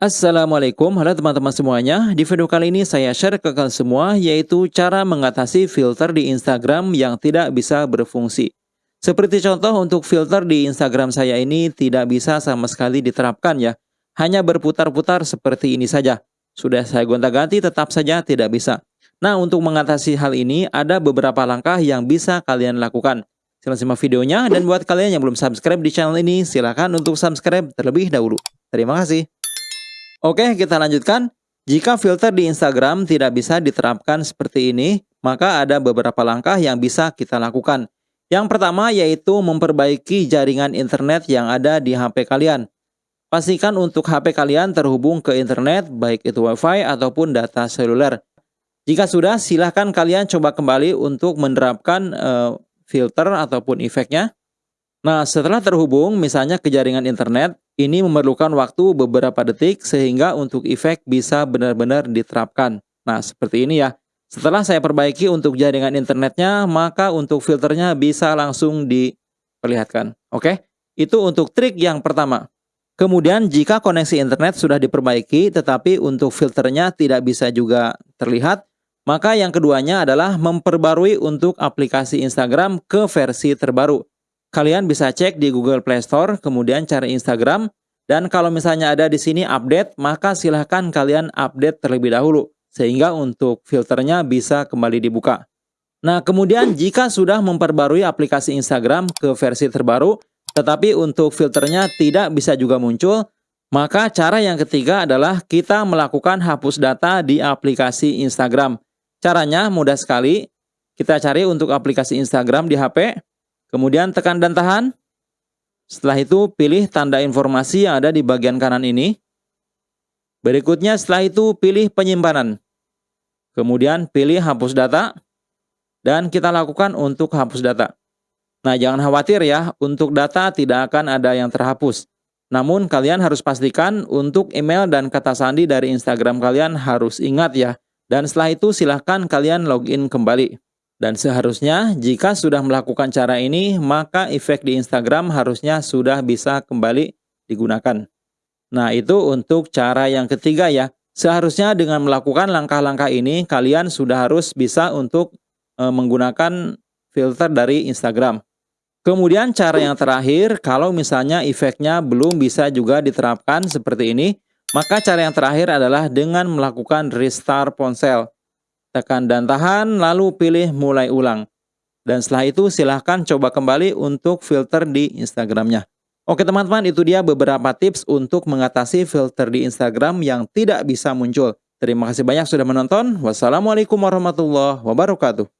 Assalamualaikum, halo teman-teman semuanya. Di video kali ini saya share ke kalian semua yaitu cara mengatasi filter di Instagram yang tidak bisa berfungsi. Seperti contoh untuk filter di Instagram saya ini tidak bisa sama sekali diterapkan ya. Hanya berputar-putar seperti ini saja. Sudah saya gonta-ganti tetap saja tidak bisa. Nah, untuk mengatasi hal ini ada beberapa langkah yang bisa kalian lakukan. Silahkan simak videonya dan buat kalian yang belum subscribe di channel ini silahkan untuk subscribe terlebih dahulu. Terima kasih. Oke, kita lanjutkan. Jika filter di Instagram tidak bisa diterapkan seperti ini, maka ada beberapa langkah yang bisa kita lakukan. Yang pertama yaitu memperbaiki jaringan internet yang ada di HP kalian. Pastikan untuk HP kalian terhubung ke internet, baik itu WiFi ataupun data seluler. Jika sudah, silahkan kalian coba kembali untuk menerapkan uh, filter ataupun efeknya. Nah, setelah terhubung misalnya ke jaringan internet, ini memerlukan waktu beberapa detik sehingga untuk efek bisa benar-benar diterapkan. Nah, seperti ini ya. Setelah saya perbaiki untuk jaringan internetnya, maka untuk filternya bisa langsung diperlihatkan. Oke, itu untuk trik yang pertama. Kemudian jika koneksi internet sudah diperbaiki tetapi untuk filternya tidak bisa juga terlihat, maka yang keduanya adalah memperbarui untuk aplikasi Instagram ke versi terbaru kalian bisa cek di Google Play Store, kemudian cari Instagram, dan kalau misalnya ada di sini update, maka silahkan kalian update terlebih dahulu, sehingga untuk filternya bisa kembali dibuka. Nah, kemudian jika sudah memperbarui aplikasi Instagram ke versi terbaru, tetapi untuk filternya tidak bisa juga muncul, maka cara yang ketiga adalah kita melakukan hapus data di aplikasi Instagram. Caranya mudah sekali, kita cari untuk aplikasi Instagram di HP, Kemudian tekan dan tahan. Setelah itu pilih tanda informasi yang ada di bagian kanan ini. Berikutnya setelah itu pilih penyimpanan. Kemudian pilih hapus data. Dan kita lakukan untuk hapus data. Nah jangan khawatir ya, untuk data tidak akan ada yang terhapus. Namun kalian harus pastikan untuk email dan kata sandi dari Instagram kalian harus ingat ya. Dan setelah itu silahkan kalian login kembali. Dan seharusnya jika sudah melakukan cara ini, maka efek di Instagram harusnya sudah bisa kembali digunakan. Nah itu untuk cara yang ketiga ya. Seharusnya dengan melakukan langkah-langkah ini, kalian sudah harus bisa untuk e, menggunakan filter dari Instagram. Kemudian cara yang terakhir, kalau misalnya efeknya belum bisa juga diterapkan seperti ini, maka cara yang terakhir adalah dengan melakukan restart ponsel tekan dan tahan, lalu pilih mulai ulang. Dan setelah itu silahkan coba kembali untuk filter di Instagramnya. Oke teman-teman, itu dia beberapa tips untuk mengatasi filter di Instagram yang tidak bisa muncul. Terima kasih banyak sudah menonton. Wassalamualaikum warahmatullahi wabarakatuh.